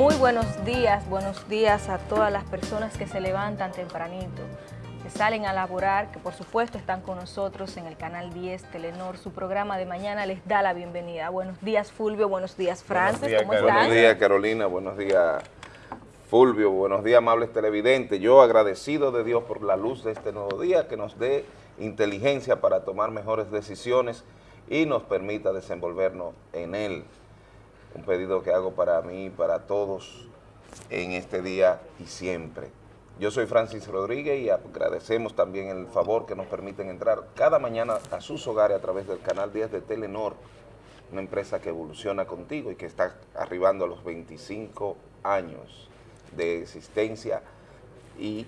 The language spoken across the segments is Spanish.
Muy buenos días, buenos días a todas las personas que se levantan tempranito, que salen a laborar, que por supuesto están con nosotros en el canal 10 Telenor. Su programa de mañana les da la bienvenida. Buenos días Fulvio, buenos días Francis, buenos días, ¿cómo están? Buenos días Carolina, buenos días Fulvio, buenos días amables televidentes. Yo agradecido de Dios por la luz de este nuevo día, que nos dé inteligencia para tomar mejores decisiones y nos permita desenvolvernos en él un pedido que hago para mí y para todos en este día y siempre. Yo soy Francis Rodríguez y agradecemos también el favor que nos permiten entrar cada mañana a sus hogares a través del canal 10 de Telenor, una empresa que evoluciona contigo y que está arribando a los 25 años de existencia y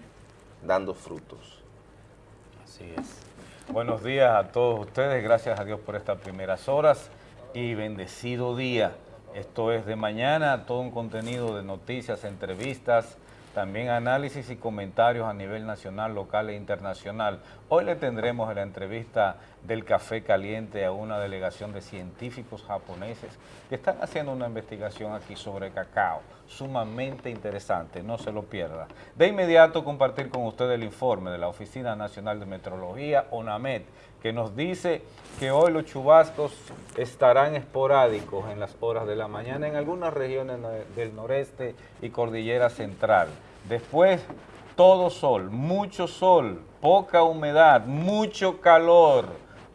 dando frutos. Así es. Buenos días a todos ustedes, gracias a Dios por estas primeras horas y bendecido día. Esto es de mañana, todo un contenido de noticias, entrevistas, también análisis y comentarios a nivel nacional, local e internacional. Hoy le tendremos la entrevista del café caliente a una delegación de científicos japoneses que están haciendo una investigación aquí sobre cacao, sumamente interesante, no se lo pierda. De inmediato compartir con usted el informe de la Oficina Nacional de Metrología, ONAMET, que nos dice que hoy los chubascos estarán esporádicos en las horas de la mañana en algunas regiones del noreste y cordillera central. Después, todo sol, mucho sol, poca humedad, mucho calor.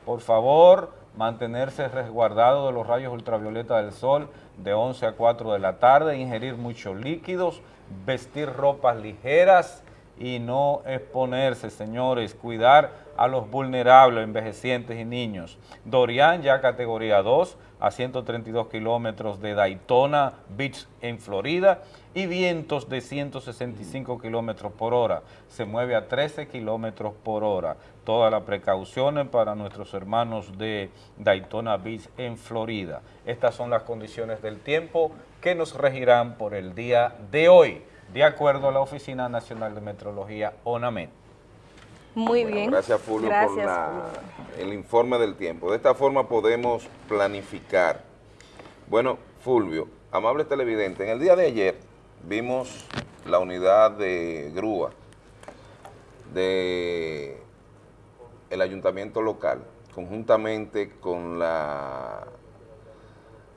Por favor, mantenerse resguardado de los rayos ultravioleta del sol de 11 a 4 de la tarde, ingerir muchos líquidos, vestir ropas ligeras y no exponerse, señores, cuidar a los vulnerables, envejecientes y niños. Dorian ya categoría 2 a 132 kilómetros de Daytona Beach en Florida y vientos de 165 kilómetros por hora. Se mueve a 13 kilómetros por hora. Todas las precauciones para nuestros hermanos de Daytona Beach en Florida. Estas son las condiciones del tiempo que nos regirán por el día de hoy, de acuerdo a la Oficina Nacional de Metrología, ONAMET. Muy bien. Gracias, Fulvio, por el informe del tiempo. De esta forma podemos planificar. Bueno, Fulvio, amable televidente, en el día de ayer vimos la unidad de grúa de el ayuntamiento local, conjuntamente con la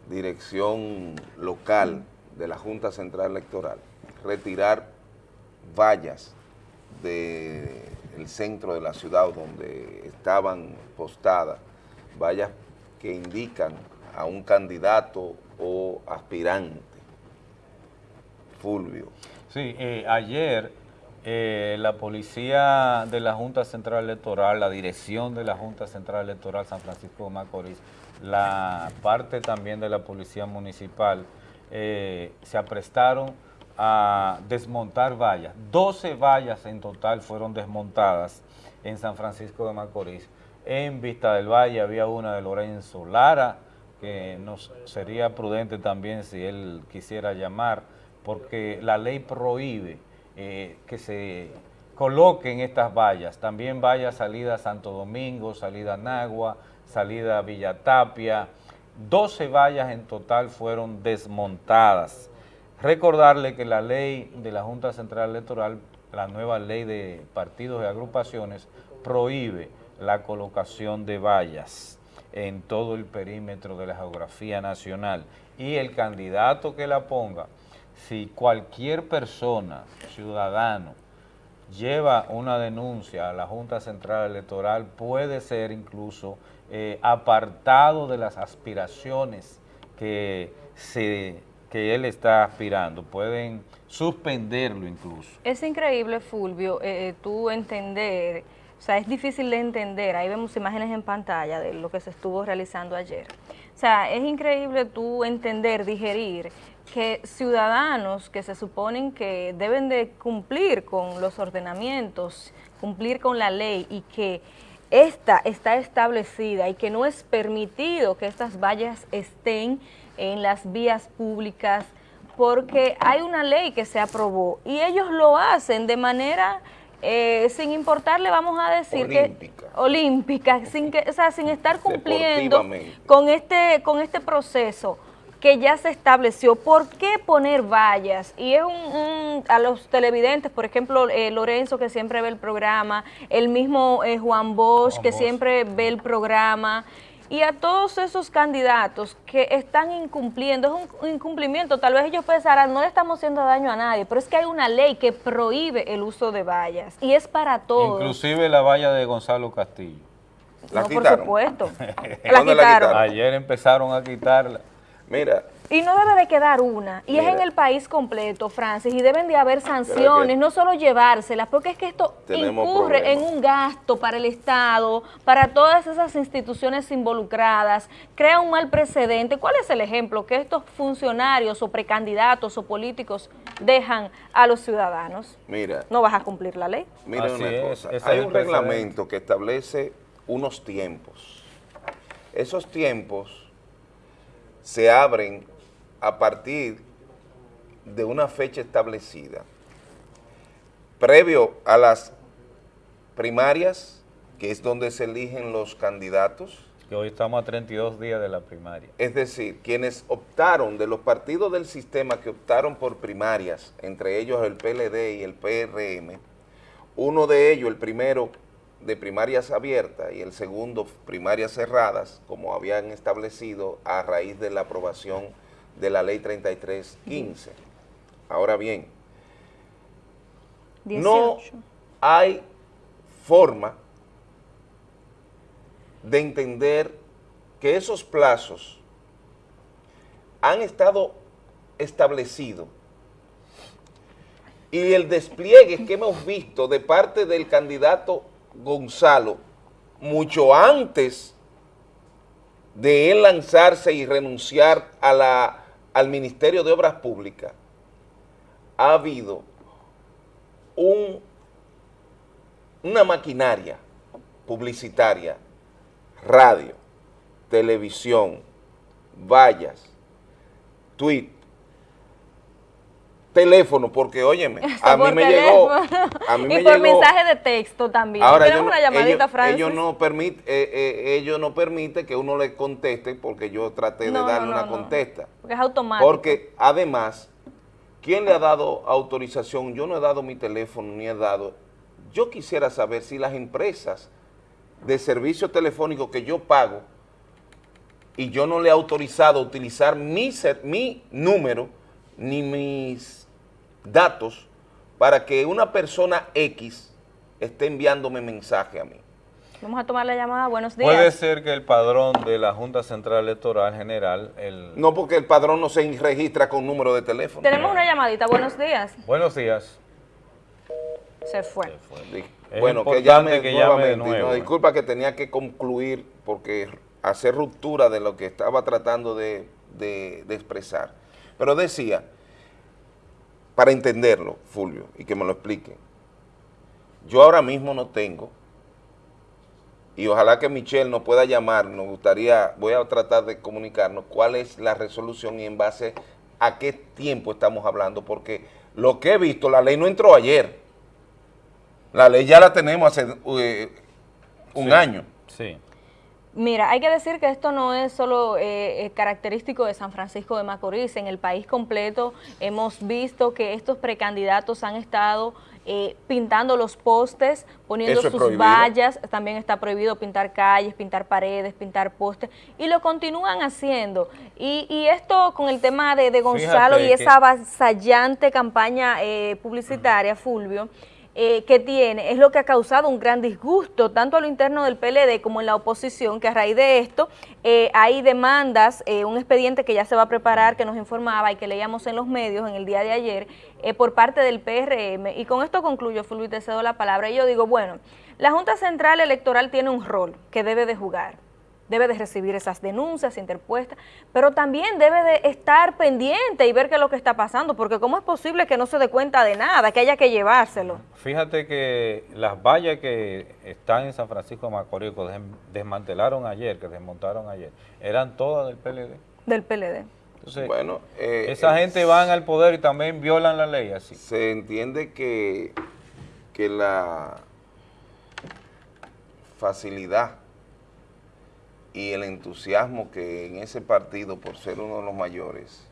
dirección local de la Junta Central Electoral, retirar vallas de el centro de la ciudad donde estaban postadas vallas que indican a un candidato o aspirante. Fulvio. Sí, eh, ayer eh, la policía de la Junta Central Electoral, la dirección de la Junta Central Electoral San Francisco de Macorís, la parte también de la policía municipal, eh, se aprestaron a desmontar vallas. 12 vallas en total fueron desmontadas en San Francisco de Macorís. En Vista del Valle había una de Lorenzo Lara, que nos sería prudente también si él quisiera llamar, porque la ley prohíbe eh, que se coloquen estas vallas. También vaya salida Santo Domingo, salida Nagua, salida a Villa Tapia. 12 vallas en total fueron desmontadas. Recordarle que la ley de la Junta Central Electoral, la nueva ley de partidos y agrupaciones, prohíbe la colocación de vallas en todo el perímetro de la geografía nacional. Y el candidato que la ponga, si cualquier persona, ciudadano, lleva una denuncia a la Junta Central Electoral, puede ser incluso eh, apartado de las aspiraciones que se que él está aspirando, pueden suspenderlo incluso. Es increíble, Fulvio, eh, eh, tú entender, o sea, es difícil de entender, ahí vemos imágenes en pantalla de lo que se estuvo realizando ayer. O sea, es increíble tú entender, digerir, que ciudadanos que se suponen que deben de cumplir con los ordenamientos, cumplir con la ley y que esta está establecida y que no es permitido que estas vallas estén en las vías públicas, porque hay una ley que se aprobó y ellos lo hacen de manera, eh, sin importarle, vamos a decir olímpica. que olímpica, sin que, o sea, sin estar cumpliendo con este, con este proceso. que ya se estableció. ¿Por qué poner vallas? Y es un, a los televidentes, por ejemplo, eh, Lorenzo que siempre ve el programa, el mismo eh, Juan Bosch que siempre ve el programa, y a todos esos candidatos que están incumpliendo, es un incumplimiento, tal vez ellos pensarán, no le estamos haciendo daño a nadie, pero es que hay una ley que prohíbe el uso de vallas y es para todos. Inclusive la valla de Gonzalo Castillo. ¿La no, por supuesto. la quitaron. Ayer empezaron a quitarla. Mira, y no debe de quedar una, y es en el país completo, Francis, y deben de haber sanciones, no solo llevárselas, porque es que esto incurre en un gasto para el Estado, para todas esas instituciones involucradas, crea un mal precedente. ¿Cuál es el ejemplo que estos funcionarios o precandidatos o políticos dejan a los ciudadanos? Mira. ¿No vas a cumplir la ley? Mira una cosa, hay un reglamento que establece unos tiempos. Esos tiempos se abren a partir de una fecha establecida, previo a las primarias, que es donde se eligen los candidatos. Que hoy estamos a 32 días de la primaria. Es decir, quienes optaron, de los partidos del sistema que optaron por primarias, entre ellos el PLD y el PRM, uno de ellos, el primero de primarias abiertas y el segundo primarias cerradas, como habían establecido a raíz de la aprobación de la ley 3315. Ahora bien, no hay forma de entender que esos plazos han estado establecidos y el despliegue que hemos visto de parte del candidato Gonzalo mucho antes de él lanzarse y renunciar a la al Ministerio de Obras Públicas ha habido un, una maquinaria publicitaria, radio, televisión, vallas, tweet, teléfono, porque óyeme, a mí me llegó. A mí y por mensaje de texto también. Ahora, ellos, una llamadita, ellos, ellos, no permite, eh, eh, ellos no permite que uno le conteste porque yo traté de darle una contesta. Porque es automático. Porque además, ¿quién le ha dado autorización? Yo no he dado mi teléfono ni he dado. Yo quisiera saber si las empresas de servicio telefónico que yo pago y yo no le he autorizado utilizar mi, mi número ni mis datos para que una persona X esté enviándome mensaje a mí. Vamos a tomar la llamada. Buenos días. Puede ser que el padrón de la Junta Central Electoral General... El... No, porque el padrón no se registra con número de teléfono. Tenemos una llamadita. Buenos días. Buenos días. Se fue. Bueno, que llame, que llame de nuevo. disculpa que tenía que concluir porque hacer ruptura de lo que estaba tratando de, de expresar. Pero decía para entenderlo, Fulvio, y que me lo explique. Yo ahora mismo no tengo, y ojalá que Michelle nos pueda llamar, nos gustaría, voy a tratar de comunicarnos cuál es la resolución y en base a qué tiempo estamos hablando, porque lo que he visto, la ley no entró ayer, la ley ya la tenemos hace eh, un año. Sí. Mira, hay que decir que esto no es solo eh, eh, característico de San Francisco de Macorís, en el país completo hemos visto que estos precandidatos han estado eh, pintando los postes, poniendo sus vallas, también está prohibido pintar calles, pintar paredes, pintar postes, y lo continúan haciendo. Y, esto con el tema de, Gonzalo y esa avasallante campaña publicitaria, Fulvio, eh, que tiene es lo que ha causado un gran disgusto, tanto a lo interno del PLD como en la oposición, que a raíz de esto eh, hay demandas, eh, un expediente que ya se va a preparar, que nos informaba y que leíamos en los medios en el día de ayer, por parte del PRM. Y con esto concluyo, Fulvio, te cedo la palabra. Y yo digo, bueno, la Junta Central Electoral tiene un rol que debe de jugar debe de recibir esas denuncias interpuestas, pero también debe de estar pendiente y ver qué es lo que está pasando, porque cómo es posible que no se dé cuenta de nada, que haya que llevárselo. Fíjate que las vallas que están en San Francisco de Macorís, que desmantelaron ayer, que desmontaron ayer, eran todas del PLD. Del PLD. Entonces, bueno, eh, esa gente van al poder y también violan la ley así. Se entiende que, que la facilidad y el entusiasmo que en ese partido, por ser uno de los mayores,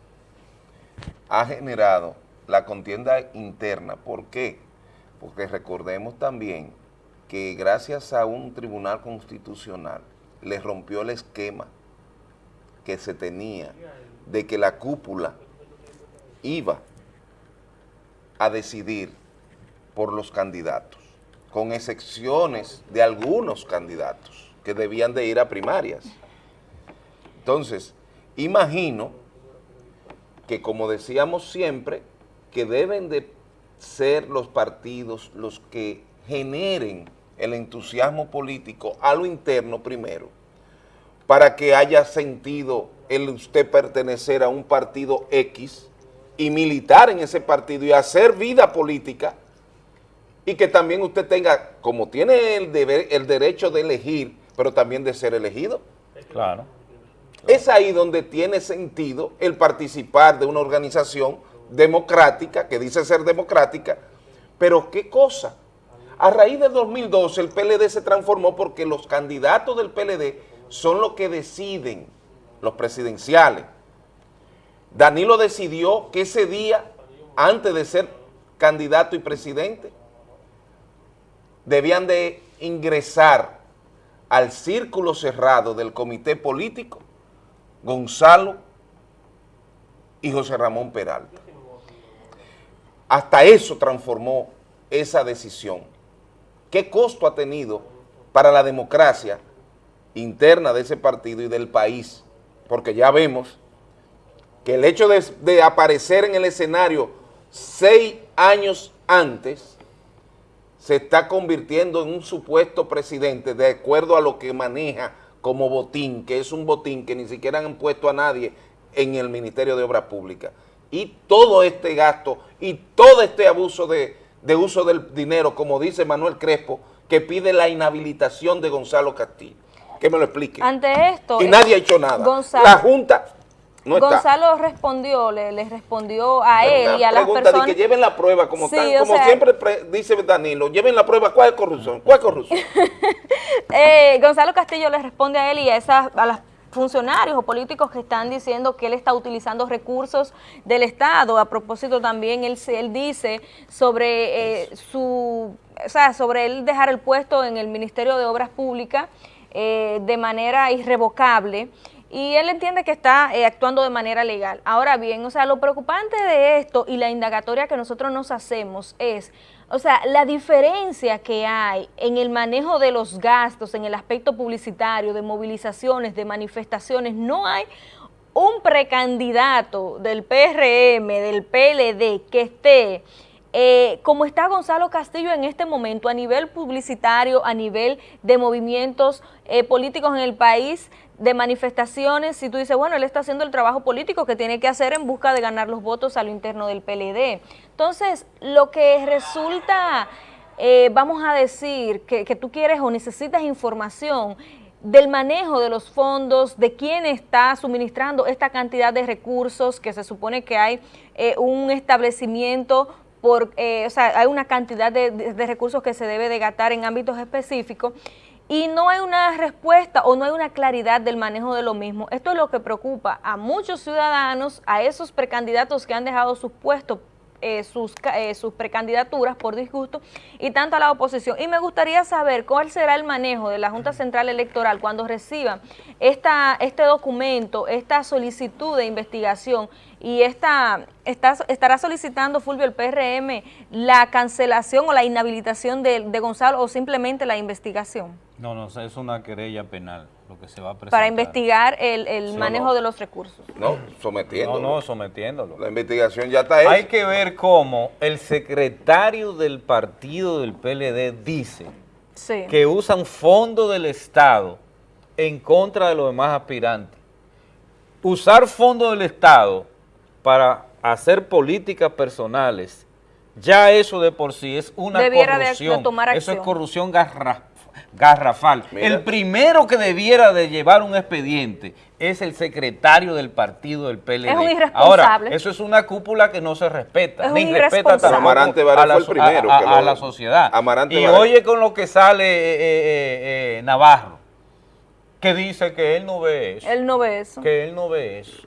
ha generado la contienda interna. ¿Por qué? Porque recordemos también que gracias a un tribunal constitucional le rompió el esquema que se tenía de que la cúpula iba a decidir por los candidatos, con excepciones de algunos candidatos que debían de ir a primarias. Entonces, imagino que como decíamos siempre, que deben de ser los partidos los que generen el entusiasmo político a lo interno primero, para que haya sentido el usted pertenecer a un partido X y militar en ese partido y hacer vida política y que también usted tenga, como tiene el, deber, el derecho de elegir, pero también de ser elegido. Claro. Es ahí donde tiene sentido el participar de una organización democrática, que dice ser democrática, pero ¿qué cosa? A raíz del 2012 el PLD se transformó porque los candidatos del PLD son los que deciden, los presidenciales. Danilo decidió que ese día, antes de ser candidato y presidente, debían de ingresar al círculo cerrado del comité político Gonzalo y José Ramón Peralta. Hasta eso transformó esa decisión. ¿Qué costo ha tenido para la democracia interna de ese partido y del país? Porque ya vemos que el hecho de, de aparecer en el escenario seis años antes se está convirtiendo en un supuesto presidente de acuerdo a lo que maneja como botín, que es un botín que ni siquiera han puesto a nadie en el Ministerio de Obras Públicas. Y todo este gasto y todo este abuso de, de uso del dinero, como dice Manuel Crespo, que pide la inhabilitación de Gonzalo Castillo. Que me lo explique. Ante esto... Y nadie ha hecho nada. Gonzalo, la Junta no está. Gonzalo respondió, le, le respondió a Pero él y a las personas... de que lleven la prueba, como, Sí, como sea- siempre pre- dice Danilo, lleven la prueba, ¿cuál es corrupción? ¿Cuál es corrupción? Eh, Gonzalo Castillo le responde a él y a, esas, a los funcionarios o políticos que están diciendo que él está utilizando recursos del Estado. A propósito también, él, él dice sobre eh, su, o sea, sobre él dejar el puesto en el Ministerio de Obras Públicas eh, de manera irrevocable y él entiende que está eh, actuando de manera legal. Ahora bien, o sea, lo preocupante de esto y la indagatoria que nosotros nos hacemos es, o sea, la diferencia que hay en el manejo de los gastos, en el aspecto publicitario, de movilizaciones, de manifestaciones, no hay un precandidato del PRM, del PLD, que esté eh, como está Gonzalo Castillo en este momento a nivel publicitario, a nivel de movimientos eh, políticos en el país, de manifestaciones, si tú dices, bueno, él está haciendo el trabajo político que tiene que hacer en busca de ganar los votos a lo interno del PLD. Entonces, lo que resulta, eh, vamos a decir, que, que tú quieres o necesitas información del manejo de los fondos, de quién está suministrando esta cantidad de recursos, que se supone que hay eh, un establecimiento por, eh, o sea, hay una cantidad de, de- recursos que se debe de en ámbitos específicos y no hay una respuesta o no hay una claridad del manejo de lo mismo. Esto es lo que preocupa a muchos ciudadanos, a esos precandidatos que han dejado sus puestos eh, sus, eh, sus precandidaturas por disgusto y tanto a la oposición. Y me gustaría saber cuál será el manejo de la Junta Central Electoral cuando reciba esta, este documento, esta solicitud de investigación y esta, estará solicitando Fulvio el PRM la cancelación o la inhabilitación de Gonzalo o simplemente la investigación No, no, es una querella penal lo que se va a presentar. para investigar el, el Sí, manejo no. de los recursos. No, No, sometiéndolo. no, sometiéndolo. La investigación ya está hecha. Hay que ver cómo el secretario del partido del PLD dice Sí. que usan fondos del Estado en contra de los demás aspirantes. Usar fondos del Estado para hacer políticas personales, ya eso de por sí es una Debiera de- de corrupción. tomar Eso es corrupción garra- garrafal. Mira. El primero que debiera de llevar un expediente es el secretario del partido del PLD. Es un Ahora, irresponsable. eso es una cúpula que no se respeta, Es ni un respeta tampoco Amarante a la, fue el so- primero a- que la sociedad. Amarante y Varela. oye con lo que sale eh, eh, eh, Navarro. que dice que él no ve eso. Él no ve eso. Que él no ve eso.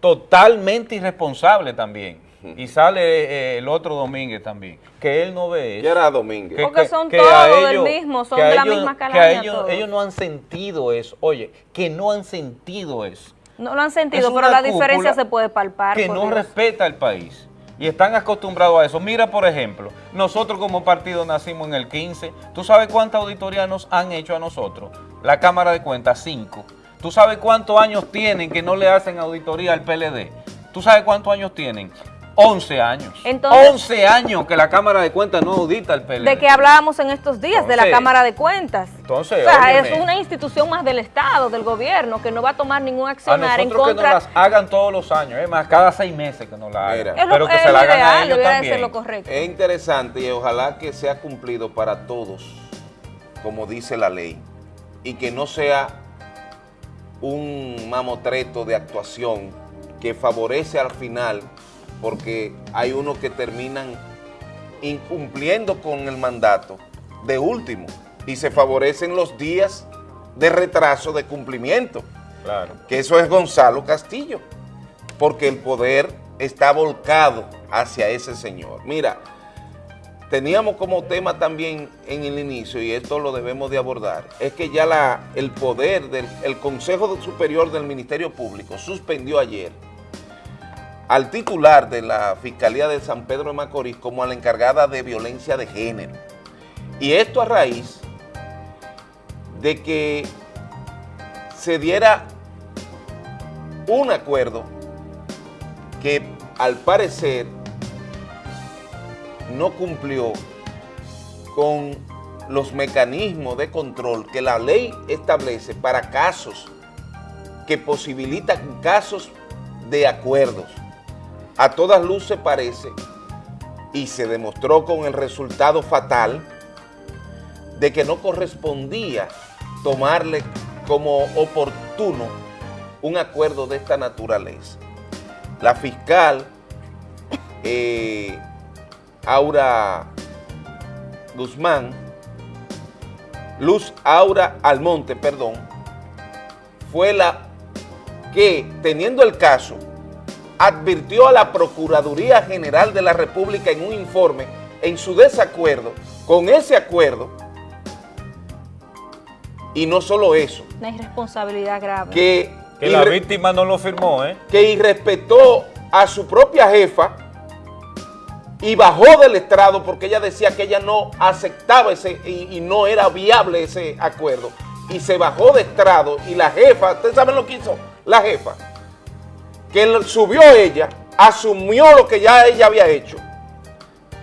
Totalmente irresponsable también. Y sale eh, el otro Domínguez también, que él no ve eso. ¿Qué era Domínguez? Porque son todos del mismo, son de la ellos- misma que a calaña ellos, ellos no han sentido eso. Oye, que no han sentido eso. No lo han sentido, Es pero la diferencia se puede palpar. que no Dios. respeta al país y están acostumbrados a eso. Mira, por ejemplo, nosotros como partido nacimos en el 15. ¿Tú sabes cuántas auditorías nos han hecho a nosotros? La Cámara de Cuentas, 5. ¿Tú sabes cuántos años tienen que no le hacen auditoría al PLD? ¿Tú sabes cuántos años tienen? 11 años. Entonces- 11 años que la Cámara de Cuentas no audita al PLD. De que hablábamos en estos días, de la Entonces- Cámara de Cuentas. Entonces, o sea, óyeme. es una institución más del Estado, del gobierno, que no va a tomar ningún A accionar en nosotros que nos contra. las hagan todos los años, es más, cada seis meses que nos la hagan. Mira. Pero que es se la hagan a ideal, ellos debería de también. ser lo correcto. Es interesante y ojalá que sea cumplido para todos, como dice la ley, y que no sea un mamotreto de actuación que favorece al final, porque hay unos que terminan incumpliendo con el mandato de último y se favorecen los días de retraso de cumplimiento Claro. que eso es Gonzalo Castillo, porque el poder está volcado hacia ese señor. Mira, teníamos como tema también en el inicio, y esto lo debemos de abordar, es que ya la, el poder del el Consejo Superior del Ministerio Público suspendió ayer al titular de la Fiscalía de San Pedro de Macorís como a la encargada de violencia de género. Y esto a raíz de que se diera un acuerdo que al parecer no cumplió con los mecanismos de control que la ley establece para casos que posibilitan casos de acuerdos. A todas luces parece, y se demostró con el resultado fatal, de que no correspondía tomarle como oportuno un acuerdo de esta naturaleza. La fiscal eh, Aura Guzmán, Luz Aura Almonte, perdón, fue la que, teniendo el caso, advirtió a la Procuraduría General de la República en un informe en su desacuerdo con ese acuerdo, y no solo eso, Una irresponsabilidad grave. que, Que la víctima no lo firmó, ¿eh? que irrespetó a su propia jefa y bajó del estrado porque ella decía que ella no aceptaba ese y, y no era viable ese acuerdo. Y se bajó de estrado y la jefa, ¿ustedes saben lo que hizo? La jefa, que subió ella, asumió lo que ya ella había hecho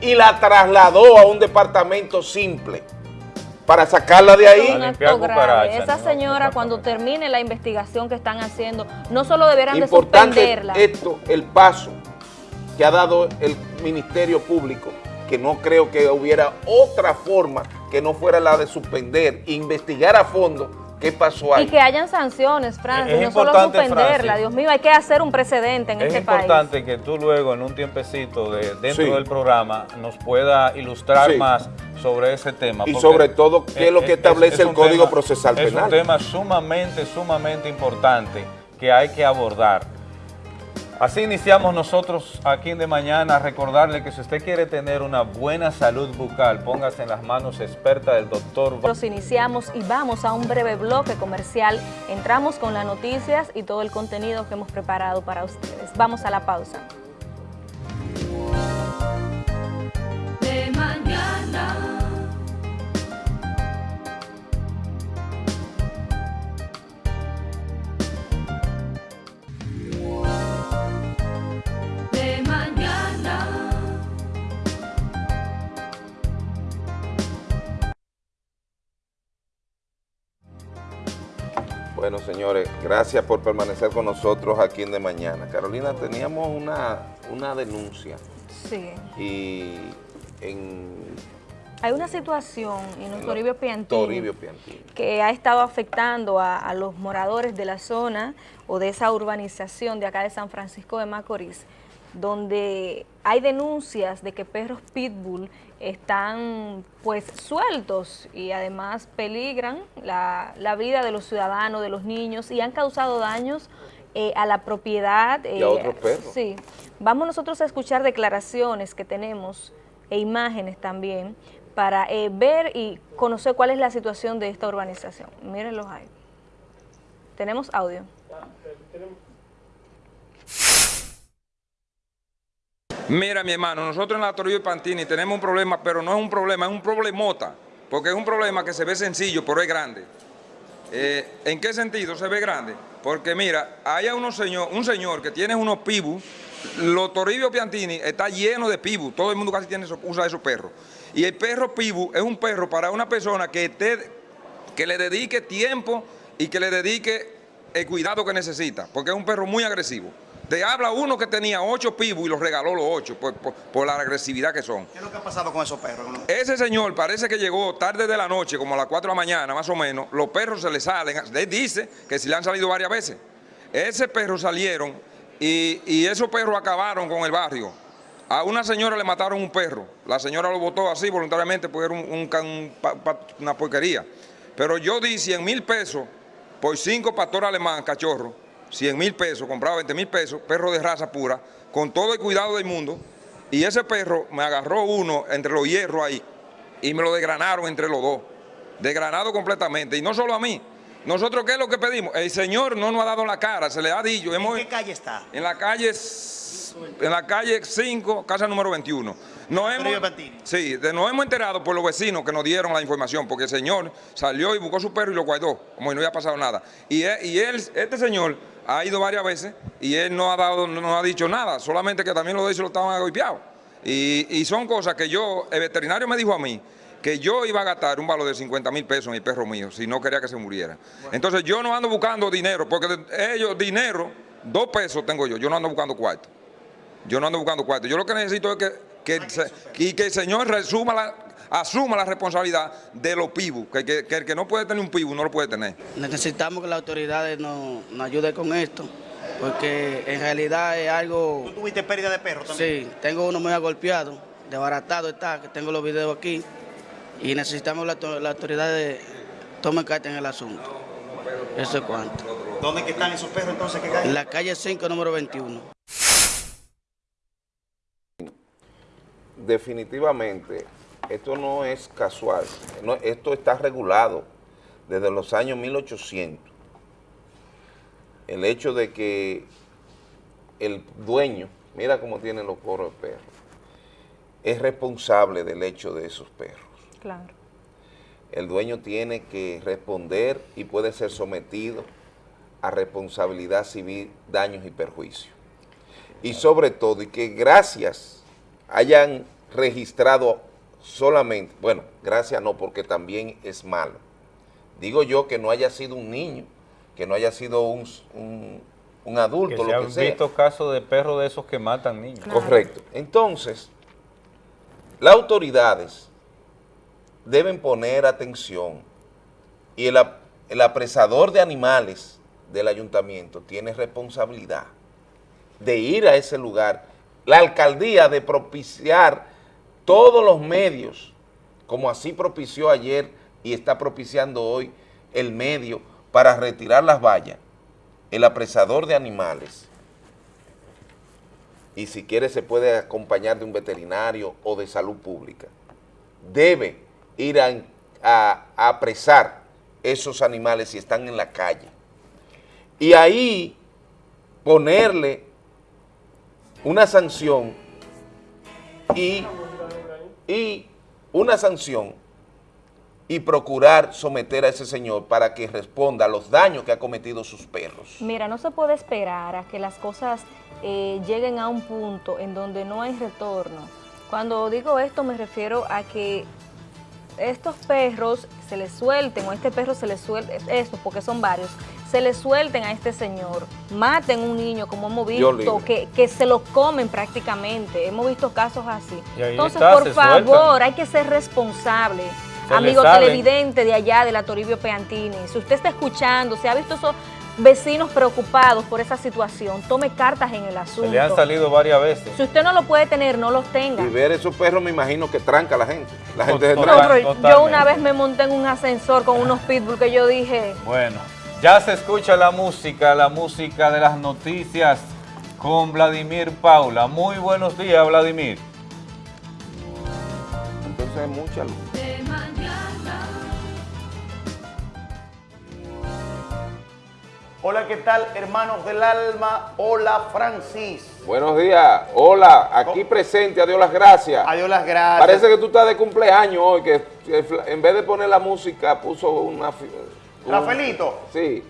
y la trasladó a un departamento simple para sacarla de Es ahí. un limpiar acto grave. cucarachas, Esa ¿no? señora, cuando termine la investigación que están haciendo, no solo deberán de Importante suspenderla. esto, el paso que ha dado el Ministerio Público, que no creo que hubiera otra forma que no fuera la de suspender, investigar a fondo qué pasó ahí. Y que hayan sanciones, Francis, Es no solo suspenderla. Francis. Dios mío, hay que hacer un precedente en Es este país. importante que tú luego en un tiempecito de, dentro Sí. del programa nos pueda ilustrar Sí. más sobre ese tema. Y sobre todo, qué es lo que establece el Código tema- Procesal Es Penal. un tema sumamente, sumamente importante que hay que abordar. Así iniciamos nosotros aquí en De Mañana, recordarle que si usted quiere tener una buena salud bucal, póngase en las manos expertas del doctor Nosotros iniciamos y vamos a un breve bloque comercial. Entramos con las noticias y todo el contenido que hemos preparado para ustedes. Vamos a la pausa. Bueno, señores, gracias por permanecer con nosotros aquí en De Mañana. Carolina, teníamos una, una denuncia Sí. y en Hay una situación en Toribio Piantini Toribio Piantini. que ha estado afectando a, a los moradores de la zona o de esa urbanización de acá de San Francisco de Macorís, donde hay denuncias de que perros pitbull están pues sueltos y además peligran la, la vida de los ciudadanos, de los niños y han causado daños eh, a la propiedad. Y a otros perros. Sí. Vamos nosotros a escuchar declaraciones que tenemos e imágenes también para eh, ver y conocer cuál es la situación de esta urbanización. Mírenlos ahí. Tenemos audio. Mira, mi hermano, nosotros en la Toribio y Pantini tenemos un problema, pero no es un problema, es un problemota, porque es un problema que se ve sencillo, pero es grande. Eh, ¿En qué sentido se ve grande? Porque mira, hay unos señor, un señor que tiene unos pibus, los Toribio Piantini está lleno de pibus, todo el mundo casi tiene, usa esos perros. Y el perro pibu es un perro para una persona que, esté, que le dedique tiempo y que le dedique el cuidado que necesita, porque es un perro muy agresivo. Te habla uno que tenía ocho pibus y los regaló los ocho por, por- por la agresividad que son. ¿Qué es lo que ha pasado con esos perros? Ese señor parece que llegó tarde de la noche, como a las 4 de la mañana más o menos, los perros se le salen, él dice que si le han salido varias veces. Ese perro salieron y, y esos perros acabaron con el barrio. A una señora le mataron un perro, la señora lo votó así voluntariamente porque era un- un ca- un pa- pa- una porquería. Pero yo di 100 mil pesos por cinco pastores alemán, cachorro, 100 mil pesos, compraba 20 mil pesos, perro de raza pura, con todo el cuidado del mundo. Y ese perro me agarró uno entre los hierros ahí y me lo desgranaron entre los dos. Desgranado completamente. Y no solo a mí. Nosotros, ¿qué es lo que pedimos? El Señor no nos ha dado la cara, se le ha dicho. ¿En qué calle está? en la calle en la calle 5, casa número 21. Nos hemos, sí, de- nos hemos enterado por los vecinos que nos dieron la información, porque el señor salió y buscó su perro y lo guardó, como si no había pasado nada. Y él, y él, este señor ha ido varias veces y él no ha dado, no ha dicho nada, solamente que también los de ellos lo estaban golpeados. Y, y son cosas que yo, el veterinario me dijo a mí, que yo iba a gastar un valor de 50 mil pesos en el perro mío si no quería que se muriera. Entonces yo no ando buscando dinero, porque ellos, dinero, dos pesos tengo yo, yo no ando buscando cuarto. Yo no ando buscando cuarto. Yo lo que necesito es que, que, se- y que el señor resuma la, asuma la responsabilidad de los pibus, que, que- que el que no puede tener un pibu no lo puede tener. Necesitamos que las autoridades nos, nos ayuden con esto, porque en realidad es algo... ¿Tú tuviste pérdida de perros también? Sí, tengo uno muy agolpeado, desbaratado está, que tengo los videos aquí, y necesitamos la, la autoridad de tomen carta en el asunto. Eso es cuanto. ¿Dónde que están esos perros entonces? ¿Qué calle? En la calle 5, número 21. definitivamente esto no es casual, no, esto está regulado desde los años 1800. El hecho de que el dueño, mira cómo tienen los coros de perros, es responsable del hecho de esos perros. Claro. El dueño tiene que responder y puede ser sometido a responsabilidad civil, daños y perjuicios. Y sobre todo, y que gracias hayan registrado solamente, bueno, gracias no, porque también es malo. Digo yo que no haya sido un niño, que no haya sido un, un- un Que adulto, se lo han que sea. visto casos de perros de esos que matan niños. Correcto. Entonces, las autoridades deben poner atención y el, el apresador de animales del ayuntamiento tiene responsabilidad de ir a ese lugar, la alcaldía de propiciar todos los medios, como así propició ayer y está propiciando hoy el medio para retirar las vallas, el apresador de animales, y si quiere se puede acompañar de un veterinario o de salud pública, debe ir a, a- apresar esos animales si están en la calle. Y ahí ponerle una sanción y, y una sanción y procurar someter a ese señor para que responda a los daños que ha cometido sus perros. Mira, no se puede esperar a que las cosas eh, lleguen a un punto en donde no hay retorno. Cuando digo esto me refiero a que estos perros se les suelten, o este perro se les suelte, estos porque son varios, se les suelten a este señor, maten un niño como hemos visto, que, que se lo comen prácticamente, hemos visto casos así. Entonces, está, por favor, sueltan. hay que ser responsable. Se le Amigo televidente de allá, de la Toribio Peantini, si usted está escuchando, si ha visto esos vecinos preocupados por esa situación, tome cartas en el asunto. Se le han salido varias veces. Si usted no lo puede tener, no los tenga. Y ver esos perros me imagino que tranca a la gente. La gente se. No, yo una vez me monté en un ascensor con unos pitbull que yo dije, Bueno, ya se escucha la música, la música de las noticias con Vladimir Paula. Muy buenos días, Vladimir. Entonces hay mucha luz. de mañana. Hola, ¿qué tal, hermanos del alma? Hola, Francis. Buenos días. Hola, aquí presente, a Dios las gracias. Adiós las gracias. Parece que tú estás de cumpleaños hoy, que en vez de poner la música puso una... un- Rafaelito, Sí.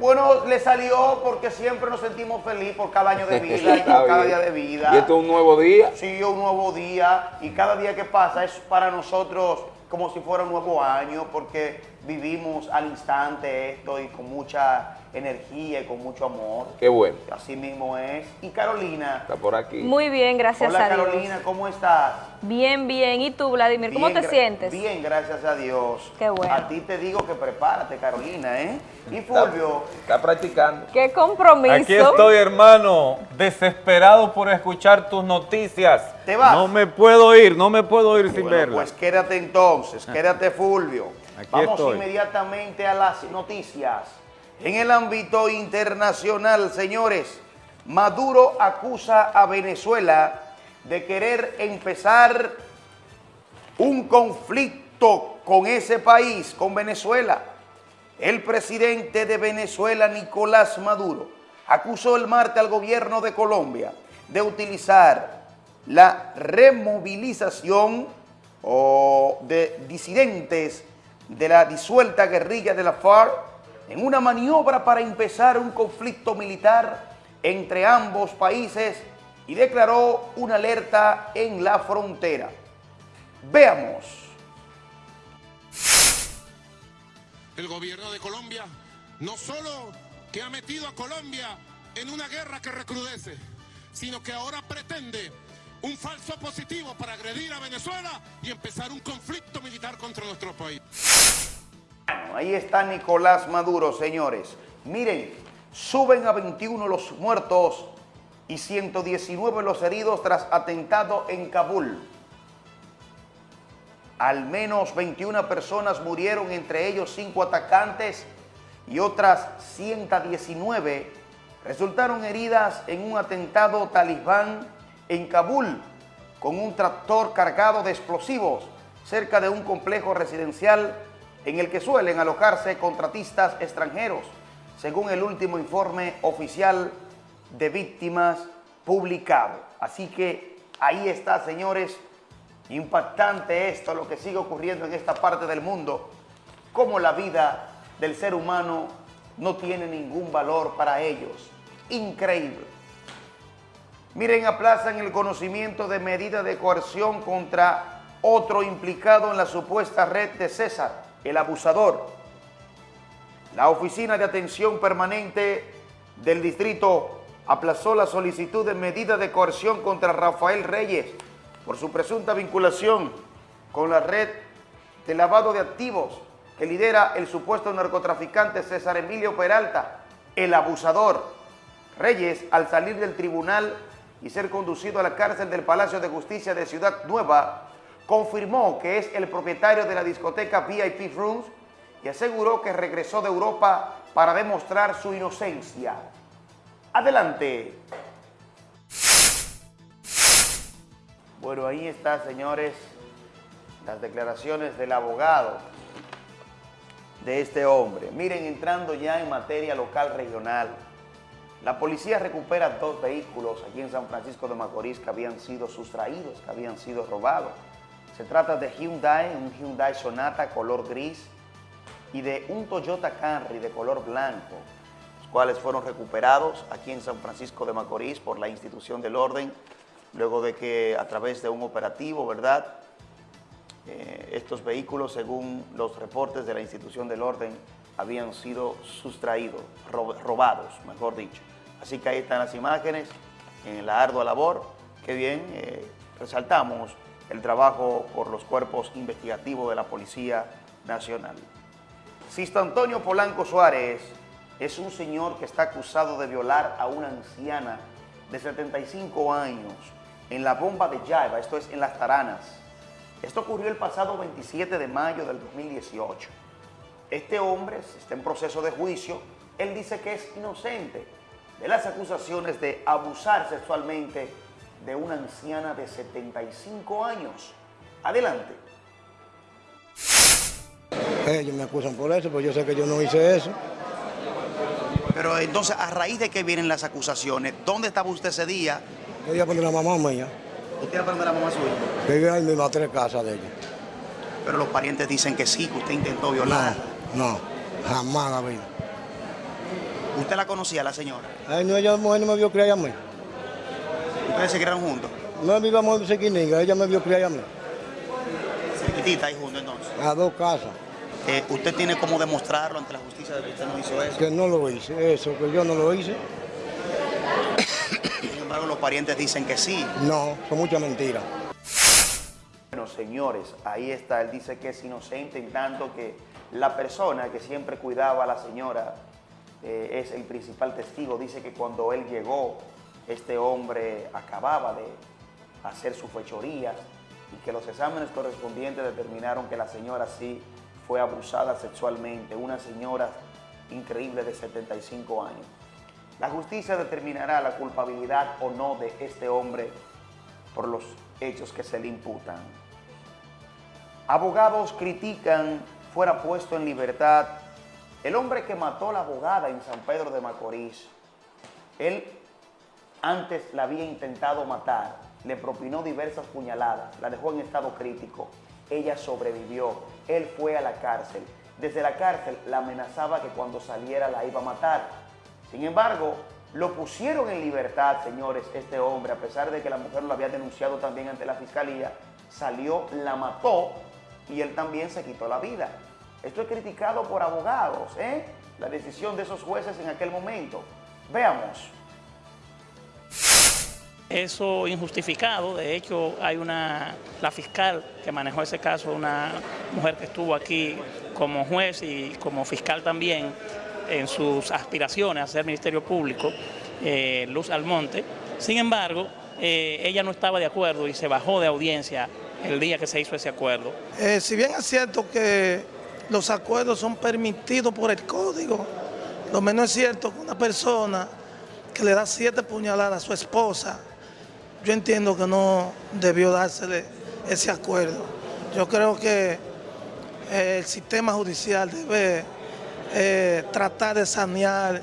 bueno, le salió porque siempre nos sentimos felices por cada año de vida y por cada día de vida. Y esto es un nuevo día. Sí, un nuevo día y cada día que pasa es para nosotros como si fuera un nuevo año porque vivimos al instante esto y con mucha energía y con mucho amor. Qué bueno. Así mismo es. Y Carolina. Está por aquí. muy bien, gracias Hola a Dios. Carolina, ¿cómo estás? Bien, bien. ¿Y tú, Vladimir, cómo Bien, te sientes? Bien, gracias a Dios. Qué bueno. A ti te digo que prepárate, Carolina, ¿eh? Y Fulvio, Está practicando. Qué compromiso. Aquí estoy, hermano, desesperado por escuchar tus noticias. ¿Te vas? No me puedo ir, no me puedo ir sin bueno, verlas. pues quédate entonces, quédate Fulvio. Aquí Vamos estoy. inmediatamente a las noticias. En el ámbito internacional, señores, Maduro acusa a Venezuela de querer empezar un conflicto con ese país, con Venezuela. El presidente de Venezuela, Nicolás Maduro, acusó el martes al gobierno de Colombia de utilizar la removilización o de disidentes de la disuelta guerrilla de la FARC en una maniobra para empezar un conflicto militar entre ambos países y declaró una alerta en la frontera. Veamos. el gobierno de Colombia no solo que ha metido a Colombia en una guerra que recrudece, sino que ahora pretende un falso positivo para agredir a Venezuela y empezar un conflicto militar contra nuestro país. Ahí está Nicolás Maduro, señores. Miren, suben a 21 los muertos y 119 los heridos tras atentado en Kabul. Al menos 21 personas murieron, entre ellos 5 atacantes y otras 119 resultaron heridas en un atentado talibán en Kabul con un tractor cargado de explosivos cerca de un complejo residencial en el que suelen alojarse contratistas extranjeros, según el último informe oficial de víctimas publicado. Así que ahí está, señores, impactante esto, lo que sigue ocurriendo en esta parte del mundo, cómo la vida del ser humano no tiene ningún valor para ellos. Increíble. Miren, aplazan el conocimiento de medida de coerción contra otro implicado en la supuesta red de César, el abusador. La Oficina de Atención Permanente del Distrito aplazó la solicitud de medida de coerción contra Rafael Reyes por su presunta vinculación con la red de lavado de activos que lidera el supuesto narcotraficante César Emilio Peralta, el abusador. Reyes, al salir del tribunal y ser conducido a la cárcel del Palacio de Justicia de Ciudad Nueva, confirmó que es el propietario de la discoteca VIP Rooms y aseguró que regresó de Europa para demostrar su inocencia. Adelante. Bueno, ahí está, señores, las declaraciones del abogado de este hombre. Miren, entrando ya en materia local regional, la policía recupera dos vehículos aquí en San Francisco de Macorís que habían sido sustraídos, que habían sido robados. Se trata de Hyundai, un Hyundai Sonata color gris y de un Toyota Camry de color blanco, los cuales fueron recuperados aquí en San Francisco de Macorís por la institución del orden, luego de que a través de un operativo, ¿verdad?, eh, estos vehículos, según los reportes de la institución del orden, habían sido sustraídos, ro- robados, mejor dicho. Así que ahí están las imágenes en la ardua labor. Qué bien, eh, resaltamos el trabajo por los cuerpos investigativos de la Policía Nacional. Sisto Antonio Polanco Suárez es un señor que está acusado de violar a una anciana de 75 años en la bomba de Jaiba, esto es en Las Taranas. Esto ocurrió el pasado 27 de mayo del 2018. Este hombre está en proceso de juicio. Él dice que es inocente de las acusaciones de abusar sexualmente de una anciana de 75 años. Adelante. Ellos me acusan por eso, pero yo sé que yo no hice eso. Pero entonces, ¿a raíz de qué vienen las acusaciones? ¿Dónde estaba usted ese día? Yo iba con la mamá mía, ¿Usted aprende la mamá suya? que vive ahí mismo a tres casas de ella. Pero los parientes dicen que sí, que usted intentó violar. No, no, jamás la vida. ¿Usted la conocía, la señora? Ay, no, ella mujer no me vio criar a mí. ¿Ustedes se criaron juntos? No vivíamos en Sequininga, ella me vio criar a mí. Cerquitita ahí juntos entonces. A dos casas. Eh, ¿Usted tiene cómo demostrarlo ante la justicia de que usted no hizo eso? Que no lo hice, eso, que yo no lo hice. Sin embargo, los parientes dicen que sí. No, son muchas mentiras. Bueno, señores, ahí está. Él dice que es inocente en tanto que la persona que siempre cuidaba a la señora eh, es el principal testigo. Dice que cuando él llegó, este hombre acababa de hacer sus fechorías y que los exámenes correspondientes determinaron que la señora sí fue abusada sexualmente. Una señora increíble de 75 años. La justicia determinará la culpabilidad o no de este hombre por los hechos que se le imputan. Abogados critican fuera puesto en libertad el hombre que mató a la abogada en San Pedro de Macorís. Él antes la había intentado matar, le propinó diversas puñaladas, la dejó en estado crítico. Ella sobrevivió, él fue a la cárcel. Desde la cárcel la amenazaba que cuando saliera la iba a matar. Sin embargo, lo pusieron en libertad, señores, este hombre, a pesar de que la mujer lo había denunciado también ante la fiscalía, salió, la mató y él también se quitó la vida. Esto es criticado por abogados, ¿eh? La decisión de esos jueces en aquel momento. Veamos. Eso injustificado, de hecho hay una, la fiscal que manejó ese caso, una mujer que estuvo aquí como juez y como fiscal también en sus aspiraciones a ser Ministerio Público, eh, Luz Almonte. Sin embargo, eh, ella no estaba de acuerdo y se bajó de audiencia el día que se hizo ese acuerdo. Eh, si bien es cierto que los acuerdos son permitidos por el código, lo menos es cierto que una persona que le da siete puñaladas a su esposa, yo entiendo que no debió dársele ese acuerdo. Yo creo que eh, el sistema judicial debe eh, tratar de sanear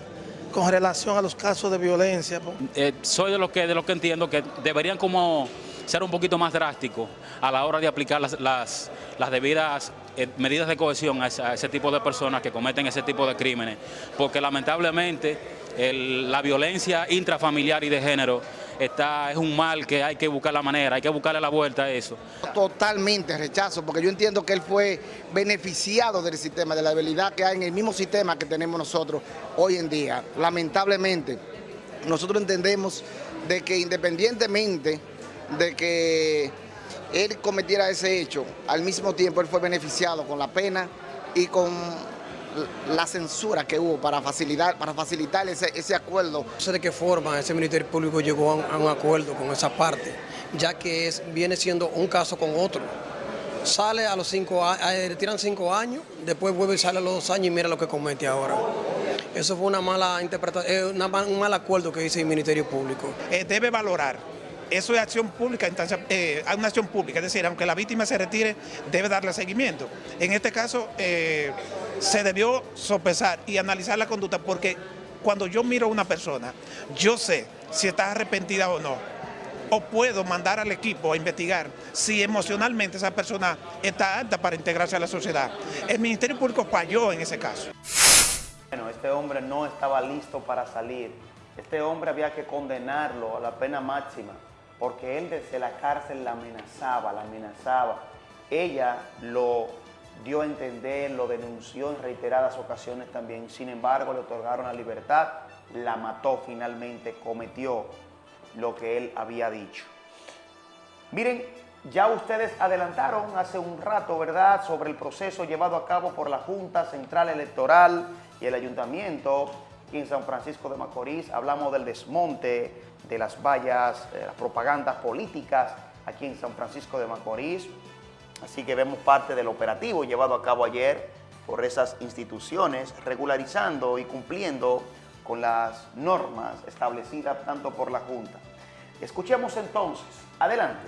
con relación a los casos de violencia. Eh, soy de los que de lo que entiendo que deberían como ser un poquito más drásticos a la hora de aplicar las, las, las debidas eh, medidas de cohesión a ese, tipo de personas que cometen ese tipo de crímenes, porque lamentablemente la violencia intrafamiliar y de género está, es un mal que hay que buscar la manera, hay que buscarle la vuelta a eso. Totalmente rechazo, porque yo entiendo que él fue beneficiado del sistema, de la habilidad que hay en el mismo sistema que tenemos nosotros hoy en día. Lamentablemente, nosotros entendemos de que independientemente de que él cometiera ese hecho, al mismo tiempo él fue beneficiado con la pena y con la censura que hubo para facilitar, para facilitar ese, ese acuerdo. No sé de qué forma ese Ministerio Público llegó a un, a un acuerdo con esa parte, ya que es, viene siendo un caso con otro. Sale a los cinco años, le tiran cinco años, después vuelve y sale a los dos años y mira lo que comete ahora. Eso fue una mala interpretación, un mal acuerdo que hizo el Ministerio Público. Eh, debe valorar eso es acción pública, eh, una acción pública, es decir, aunque la víctima se retire, debe darle seguimiento. En este caso, eh, se debió sopesar y analizar la conducta porque cuando yo miro a una persona, yo sé si está arrepentida o no. O puedo mandar al equipo a investigar si emocionalmente esa persona está apta para integrarse a la sociedad. El Ministerio Público falló en ese caso. Bueno, este hombre no estaba listo para salir. Este hombre había que condenarlo a la pena máxima porque él desde la cárcel la amenazaba, la amenazaba. Ella lo dio a entender, lo denunció en reiteradas ocasiones también. Sin embargo, le otorgaron la libertad, la mató finalmente, cometió lo que él había dicho. Miren, ya ustedes adelantaron hace un rato, ¿verdad?, sobre el proceso llevado a cabo por la Junta Central Electoral y el Ayuntamiento en San Francisco de Macorís. Hablamos del desmonte de las vallas, de las propagandas políticas aquí en San Francisco de Macorís. Así que vemos parte del operativo llevado a cabo ayer por esas instituciones, regularizando y cumpliendo con las normas establecidas tanto por la Junta. Escuchemos entonces. Adelante.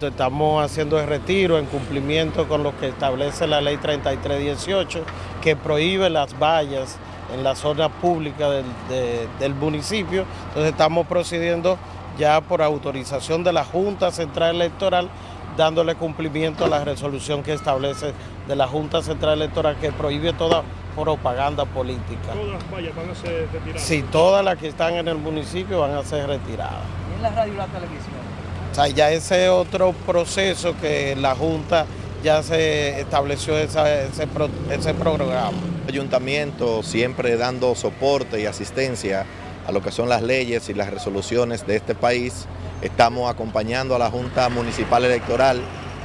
Estamos haciendo el retiro en cumplimiento con lo que establece la ley 3318, que prohíbe las vallas en la zona pública del, de- del municipio. Entonces estamos procediendo ya por autorización de la Junta Central Electoral, dándole cumplimiento a la resolución que establece de la Junta Central Electoral que prohíbe toda propaganda política. Todas las vallas van a ser retiradas. Sí, todas las que están en el municipio van a ser retiradas. en la radio y la televisión. O sea, ya ese otro proceso que la Junta ya se estableció ese, pro- ese programa. Ayuntamiento siempre dando soporte y asistencia a lo que son las leyes y las resoluciones de este país. Estamos acompañando a la Junta Municipal Electoral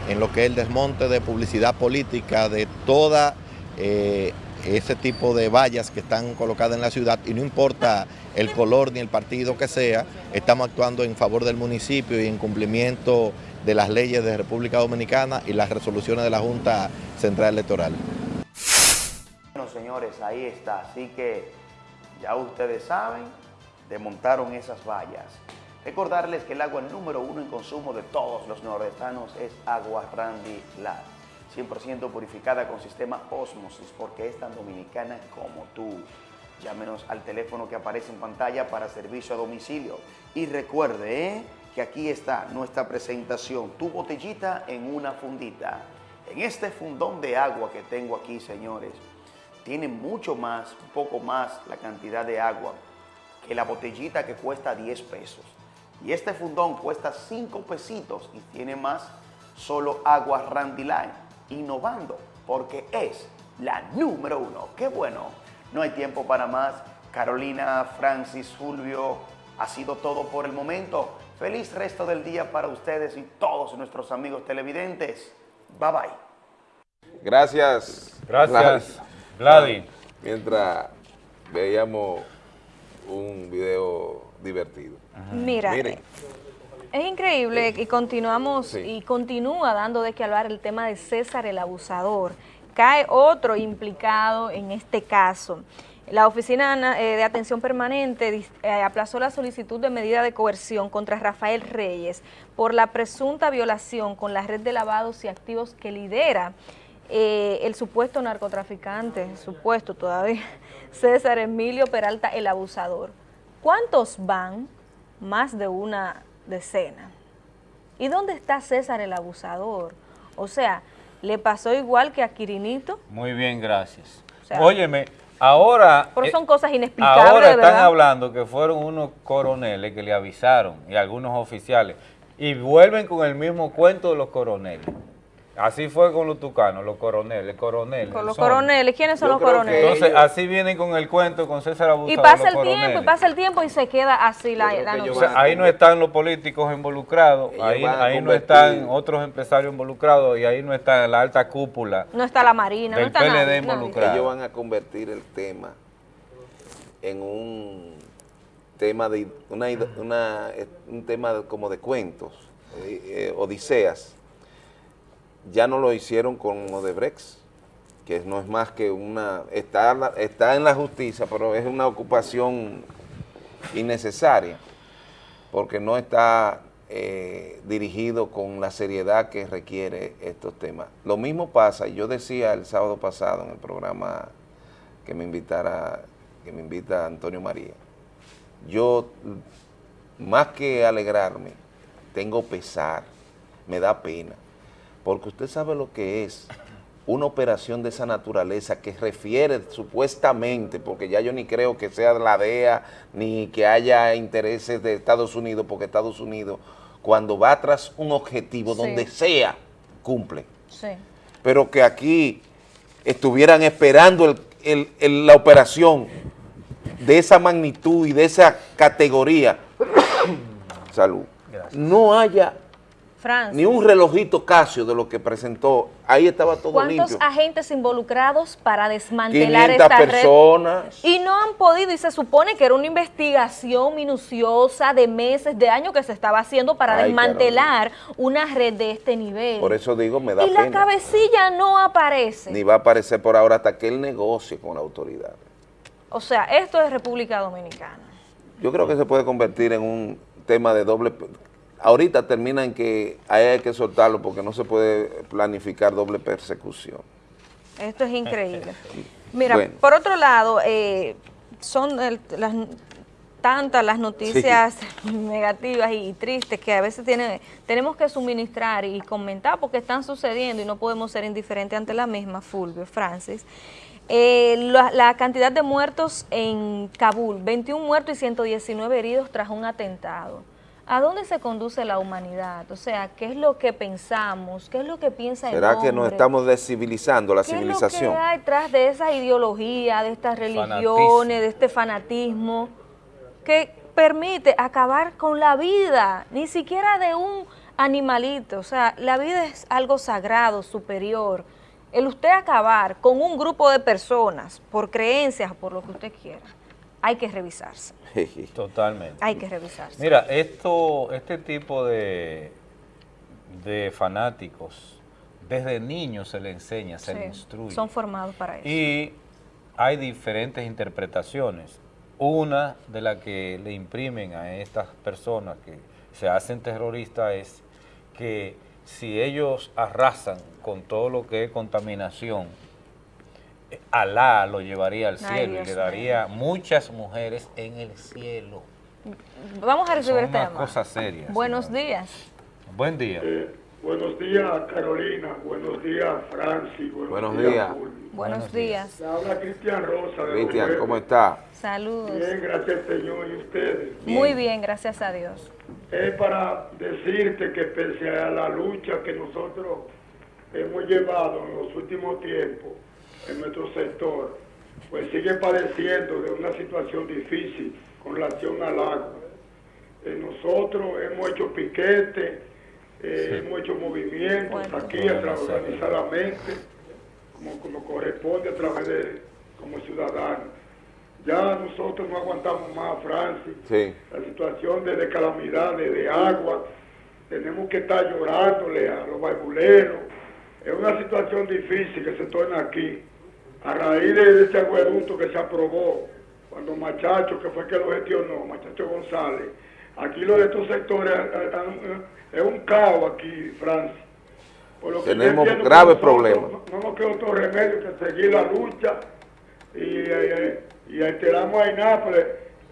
en lo que es el desmonte de publicidad política de toda eh, ese tipo de vallas que están colocadas en la ciudad y no importa el color ni el partido que sea, estamos actuando en favor del municipio y en cumplimiento de las leyes de República Dominicana y las resoluciones de la Junta Central Electoral. Bueno, señores, ahí está. Así que ya ustedes saben, desmontaron esas vallas. Recordarles que el agua número uno en consumo de todos los nordestanos es agua Randy Light. 100% purificada con sistema Osmosis porque es tan dominicana como tú. Llámenos al teléfono que aparece en pantalla para servicio a domicilio. Y recuerde ¿eh? Que aquí está nuestra presentación, tu botellita en una fundita. En este fundón de agua que tengo aquí, señores, tiene mucho más, un poco más la cantidad de agua que la botellita que cuesta 10 pesos. Y este fundón cuesta 5 pesitos y tiene más solo agua Randy Line, innovando porque es la número uno. ¡Qué bueno! No hay tiempo para más. Carolina, Francis, Fulvio, ha sido todo por el momento. Feliz resto del día para ustedes y todos nuestros amigos televidentes. Bye bye. Gracias. Gracias, Gladys. Mientras veíamos un video divertido. Mira, Miren, Es increíble y continuamos Sí. y continúa dando de qué hablar el tema de César el abusador. Cae otro implicado en este caso. La Oficina Na- eh, de Atención Permanente eh, aplazó la solicitud de medida de coerción contra Rafael Reyes por la presunta violación con la red de lavados y activos que lidera eh, el supuesto narcotraficante, supuesto todavía, César Emilio Peralta el abusador. ¿Cuántos van? Más de una decena. ¿Y dónde está César el abusador? O sea, le pasó igual que a Quirinito, Muy bien, gracias. sea, Óyeme, ahora... pero eh, son cosas inexplicables, Ahora están verdad. hablando que fueron unos coroneles que le avisaron y algunos oficiales y vuelven con el mismo cuento de los coroneles. Así fue con los tucanos, los coroneles, coroneles. Con los son. coroneles, ¿quiénes son Yo los coroneles? Entonces, así vienen con el cuento con César Abusador. Y pasa el coroneles. tiempo, y pasa el tiempo y se queda así la, la O noticia. sea, ahí no están los políticos involucrados, Ellos ahí, ahí no están otros empresarios involucrados y ahí no está la alta cúpula. No está la Marina, no está PLD nadie, nadie. involucrado. ellos van a convertir el tema en un tema de una, una- un tema de- como de cuentos, eh, eh, odiseas. Ya no lo hicieron con Odebrecht, que no es más que una está, está en la justicia, pero es una ocupación innecesaria, porque no está eh, dirigido con la seriedad que requiere estos temas. Lo mismo pasa, yo decía el sábado pasado en el programa que me invitara, que me invita Antonio María, yo más que alegrarme, tengo pesar, me da pena, porque usted sabe lo que es una operación de esa naturaleza que refiere supuestamente, porque ya yo ni creo que sea la DEA, ni que haya intereses de Estados Unidos, porque Estados Unidos, cuando va tras un objetivo, Sí. donde sea, cumple. Sí. Pero que aquí estuvieran esperando el- el- el- la operación de esa magnitud y de esa categoría, salud, no haya Francis. ni un relojito Casio de lo que presentó. Ahí estaba todo ¿Cuántos limpio. agentes involucrados para desmantelar 500 esta red? personas. Y no han podido, y se supone que era una investigación minuciosa de meses, de años que se estaba haciendo para Ay, desmantelar una red de este nivel. Por eso digo, me da y la pena. cabecilla no aparece. Ni va a aparecer por ahora hasta que él negocie con la autoridad. O sea, esto es República Dominicana. Yo creo que se puede convertir en un tema de doble... Ahorita termina en que hay que soltarlo porque no se puede planificar doble persecución. Esto es increíble. Mira, Bueno. por otro lado, eh, son el- las, tantas las noticias negativas y tristes que a veces tiene, tenemos que suministrar y comentar porque están sucediendo y no podemos ser indiferentes ante la misma, Fulvio, Francis. Eh, la, la cantidad de muertos en Kabul, 21 muertos y 119 heridos tras un atentado. ¿A dónde se conduce la humanidad? O sea, ¿qué es lo que pensamos? ¿Qué es lo que piensa el ¿Será que nos hombre? estamos descivilizando la ¿Qué es civilización? lo que hay detrás de esa ideología, de estas religiones, de este fanatismo, que permite acabar con la vida, ni siquiera de un animalito? O sea, la vida es algo sagrado, superior. El usted acabar con un grupo de personas por creencias, por lo que usted quiera, hay que revisarse, Totalmente. hay que revisarse. Mira, esto, este tipo de, de fanáticos, desde niños se le enseña, se le Sí, instruye. Son formados para eso. Y hay diferentes interpretaciones. Una de las que le imprimen a estas personas que se hacen terroristas es que si ellos arrasan con todo lo que es contaminación, Alá lo llevaría al Ay, cielo y le daría muchas mujeres en el cielo. Vamos a recibir este cosas serias. Buenos días. Buen día. Buenos días, Carolina. Buenos días, Francis. Buenos, Buenos días. Fulvio. Buenos días. Le habla Cristian Rosa. de Cristian, ¿cómo está? Saludos. Bien, gracias Señor y ustedes. Muy bien, gracias a Dios. Es para decirte que pese a la lucha que nosotros hemos llevado en los últimos tiempos en nuestro sector, pues sigue padeciendo de una situación difícil con relación al agua. Eh, nosotros hemos hecho piquete, eh, hemos hecho movimientos aquí organizadamente, como, como corresponde a través de como ciudadanos. Ya nosotros no aguantamos más, Francis Sí. la situación de, de calamidades, de agua, tenemos que estar llorándole a los barbuleros. Es una situación difícil que se torna aquí. A raíz de este acueducto que se aprobó, cuando Machacho, que fue que lo gestionó, Machacho González, aquí los de estos sectores eh, eh, es un caos aquí, Francia. Por lo Tenemos que graves problemas. No, no nos queda otro remedio que seguir la lucha y, eh, y alteramos a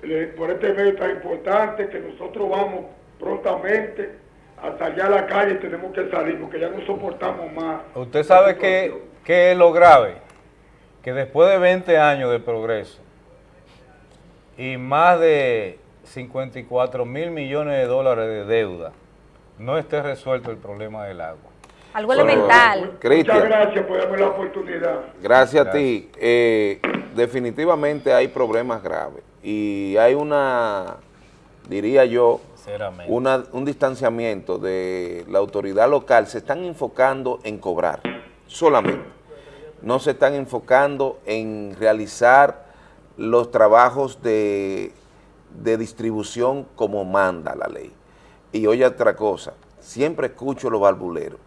le- por este medio tan importante que nosotros vamos prontamente hasta allá a la calle y tenemos que salir porque ya no soportamos más. Usted sabe que, que es lo grave, que después de 20 años de progreso y más de 54 mil millones de dólares de deuda, no esté resuelto el problema del agua. Algo elemental. Cristian. Muchas gracias por darme la oportunidad. Gracias a ti. Eh, definitivamente hay problemas graves y hay una, diría yo, una- un distanciamiento de la autoridad local. Se están enfocando en cobrar solamente. No se están enfocando en realizar los trabajos de, de distribución como manda la ley. Y oye otra cosa, siempre escucho los barbuleros.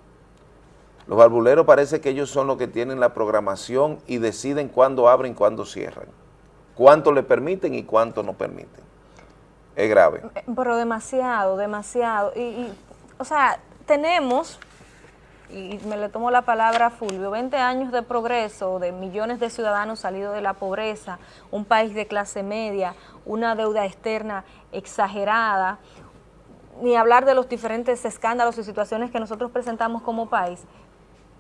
Los barbuleros parece que ellos son los que tienen la programación y deciden cuándo abren cuándo cierran. Cuánto le permiten y cuánto no permiten. Es grave. Eh, Pero demasiado, demasiado. Y, y, o sea, tenemos, y me le tomo la palabra a Fulvio, 20 años de progreso, de millones de ciudadanos salidos de la pobreza, un país de clase media, una deuda externa exagerada, ni hablar de los diferentes escándalos y situaciones que nosotros presentamos como país,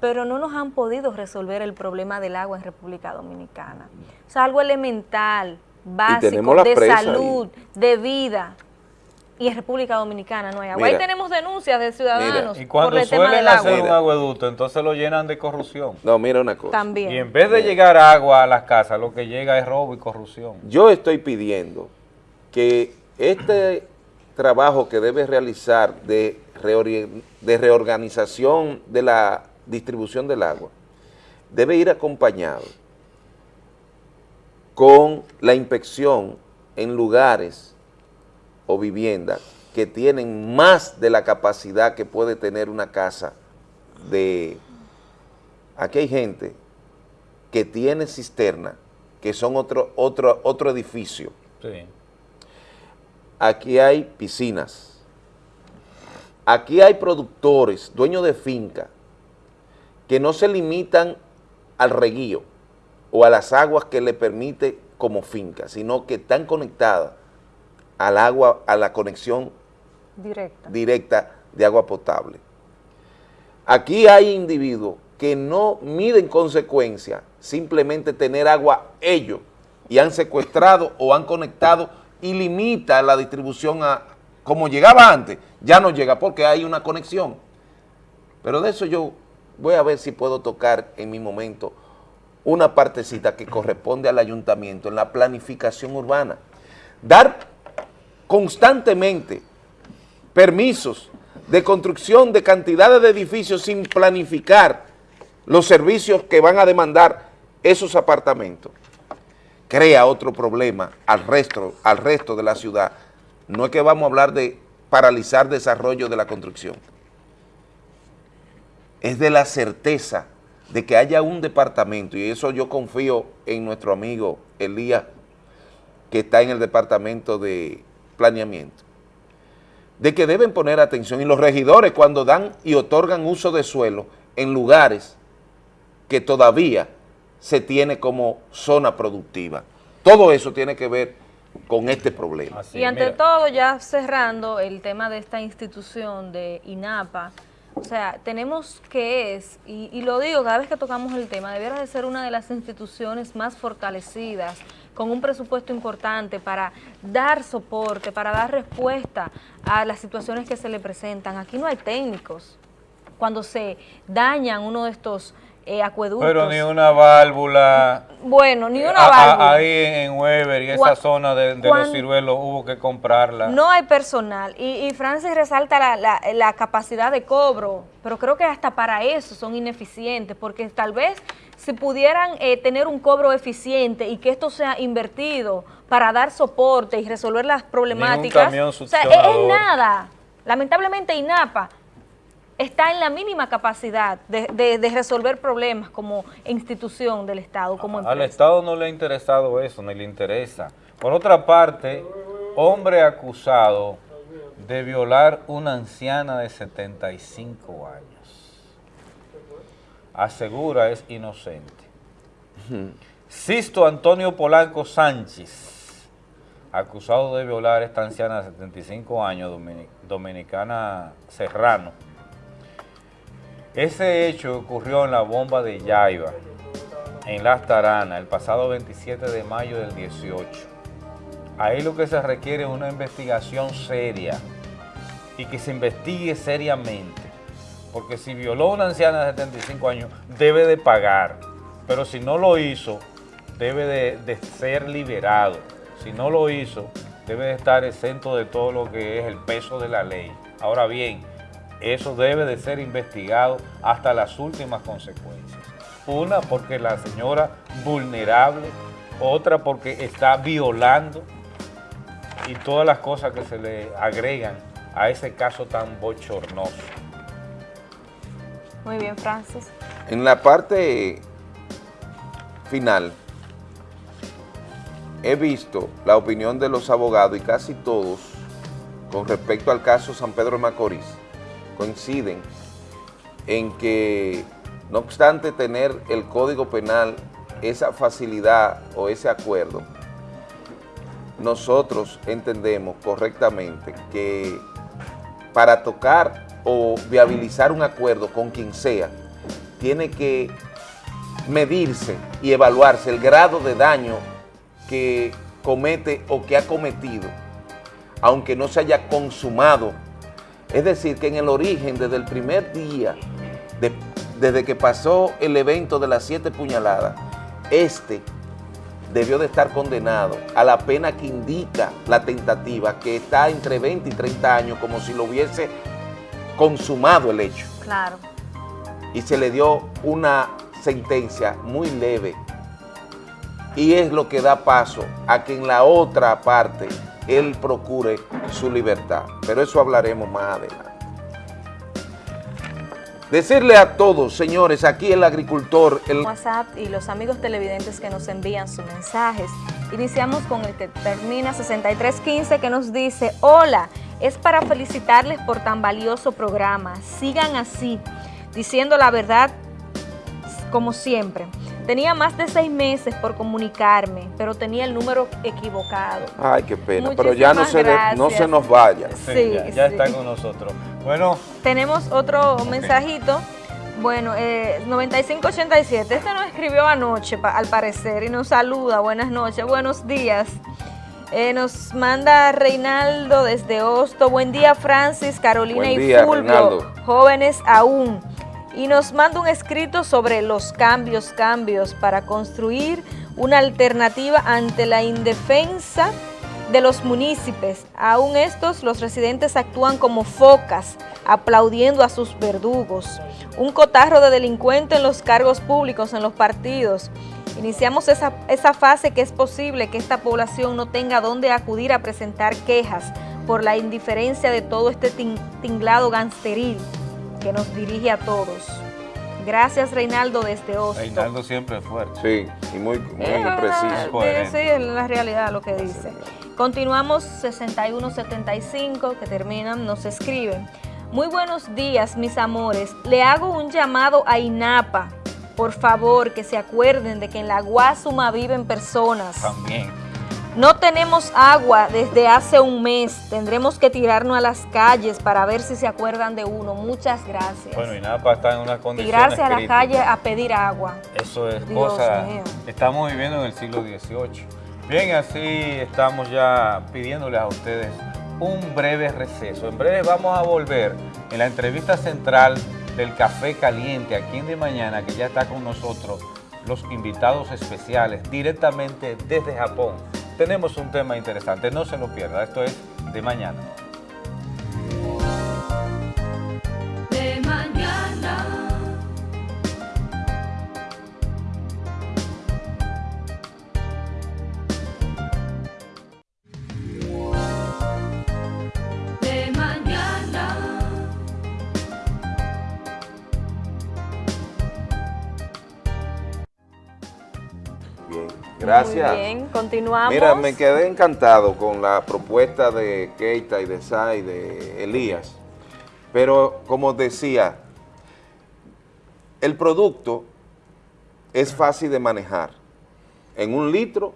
pero no nos han podido resolver el problema del agua en República Dominicana. O sea, algo elemental, básico, de ahí. salud, de vida. Y en República Dominicana no hay agua. Ahí tenemos denuncias de ciudadanos Y por cuando el tema suelen del hacer agua. un agueducto, entonces lo llenan de corrupción. No, mira una cosa. También. Y en vez de llegar agua a las casas, lo que llega es robo y corrupción. Yo estoy pidiendo que este trabajo que debe realizar de reori- de reorganización de la distribución del agua debe ir acompañado con la inspección en lugares o viviendas que tienen más de la capacidad que puede tener una casa de... Aquí hay gente que tiene cisterna, que son otro, otro, otro edificio. Sí. Aquí hay piscinas. Aquí hay productores, dueños de finca, que no se limitan al reguío o a las aguas que le permite como finca, sino que están conectadas al agua, a la conexión Directa. directa de agua potable. Aquí hay individuos que no miden consecuencia simplemente tener agua ellos y han secuestrado o han conectado y limita la distribución a como llegaba antes, ya no llega porque hay una conexión. Pero de eso yo voy a ver si puedo tocar en mi momento una partecita que corresponde al ayuntamiento en la planificación urbana. Dar constantemente permisos de construcción de cantidades de edificios sin planificar los servicios que van a demandar esos apartamentos, crea otro problema al resto, al resto de la ciudad. No es que vamos a hablar de paralizar desarrollo de la construcción, es de la certeza de que haya un departamento, y eso yo confío en nuestro amigo Elías, que está en el departamento de planeamiento, de que deben poner atención, y los regidores cuando dan y otorgan uso de suelo en lugares que todavía se tiene como zona productiva. Todo eso tiene que ver con este problema. y ante todo, ya cerrando el tema de esta institución de INAPA, o sea, tenemos que es, y, y lo digo cada vez que tocamos el tema, debiera de ser una de las instituciones más fortalecidas, con un presupuesto importante para dar soporte, para dar respuesta a las situaciones que se le presentan. Aquí no hay técnicos. Cuando se dañan uno de estos eh, acueductos. Pero ni una válvula. Bueno, ni una A- a- válvula. ahí en Weber y esa zona de, los ciruelos hubo que comprarla. No hay personal y, y Francis resalta la, la- la capacidad de cobro, pero creo que hasta para eso son ineficientes, porque tal vez si pudieran eh, tener un cobro eficiente y que esto sea invertido para dar soporte y resolver las problemáticas, camión o sea, es, es nada. Lamentablemente INAPA está en la mínima capacidad de, de- de resolver problemas como institución del Estado, como Al. Estado no le ha interesado eso, ni le interesa. Por otra parte, hombre acusado de violar una anciana de 75 años. Asegura es inocente. Sisto Antonio Polanco Sánchez, acusado de violar a esta anciana de 75 años, domini- dominicana Serrano. Ese hecho ocurrió en la bomba de Yaiba, en Las Taranas, el pasado 27 de mayo del 18. Ahí lo que se requiere es una investigación seria y que se investigue seriamente, porque si violó a una anciana de 75 años, debe de pagar, pero si no lo hizo, debe de, de ser liberado. Si no lo hizo, debe de estar exento de todo lo que es el peso de la ley. Ahora bien, eso debe de ser investigado hasta las últimas consecuencias. Una, porque la señora vulnerable, otra porque está violando y todas las cosas que se le agregan a ese caso tan bochornoso. Muy bien, Francis. En la parte final, he visto la opinión de los abogados y casi todos, con respecto al caso San Pedro de Macorís, coinciden en que, no obstante tener el Código Penal esa facilidad o ese acuerdo, nosotros entendemos correctamente que para tocar o viabilizar un acuerdo con quien sea, tiene que medirse y evaluarse el grado de daño que comete o que ha cometido, aunque no se haya consumado. Es decir, que en el origen, desde el primer día, de- desde que pasó el evento de las siete puñaladas, este debió de estar condenado a la pena que indica la tentativa, que está entre 20 y 30 años, como si lo hubiese consumado el hecho Claro. y se le dio una sentencia muy leve y es lo que da paso a que en la otra parte él procure su libertad. Pero eso hablaremos más adelante. Decirle a todos, señores, aquí el agricultor, el... WhatsApp y los amigos televidentes que nos envían sus mensajes. Iniciamos con el que termina 6315 que nos dice, hola, es para felicitarles por tan valioso programa, sigan así, diciendo la verdad como siempre. Tenía más de seis meses por comunicarme, pero tenía el número equivocado. Ay, qué pena, pero ya no se, no se nos vaya. Sí, ya, ya sí. está con nosotros. Bueno, Tenemos otro mensajito. Bueno, eh, 9587. Este nos escribió anoche, pa- al parecer, y nos saluda. Buenas noches, buenos días. Eh, nos manda Reinaldo desde Hosto. Buen día, Francis, Carolina Buen y día, Fulvio. Reinaldo. Jóvenes aún. Y nos manda un escrito sobre los cambios, cambios para construir una alternativa ante la indefensa de los municipios. Aún estos, los residentes actúan como focas, aplaudiendo a sus verdugos. Un cotarro de delincuentes en los cargos públicos, en los partidos. Iniciamos esa, esa fase que es posible que esta población no tenga dónde acudir a presentar quejas por la indiferencia de todo este tin- tinglado gangsteril que nos dirige a todos. Gracias, Reinaldo, desde Hosto. Reinaldo siempre es fuerte. Sí, y muy, verdad, preciso. sí, sí, es la realidad lo que dice. Continuamos 6175 que terminan, nos escriben. Muy buenos días, mis amores. Le hago un llamado a INAPA. Por favor, que se acuerden de que en la Guasuma viven personas. También. No tenemos agua desde hace un mes. Tendremos que tirarnos a las calles para ver si se acuerdan de uno. Muchas gracias. Bueno, INAPA está en una condición Tirarse a la calle a pedir agua. Eso es Dios cosa, mío. estamos viviendo en el siglo XVIII. Bien, así estamos ya pidiéndoles a ustedes un breve receso. En breve vamos a volver en la entrevista central del Café Caliente aquí en De Mañana, que ya está con nosotros los invitados especiales directamente desde Japón. Tenemos un tema interesante, no se lo pierda, esto es De Mañana. Gracias. Muy bien, continuamos. Mira, me quedé encantado con la propuesta de Keita y de Sai, de Elías. Pero como decía, el producto es fácil de manejar. En un litro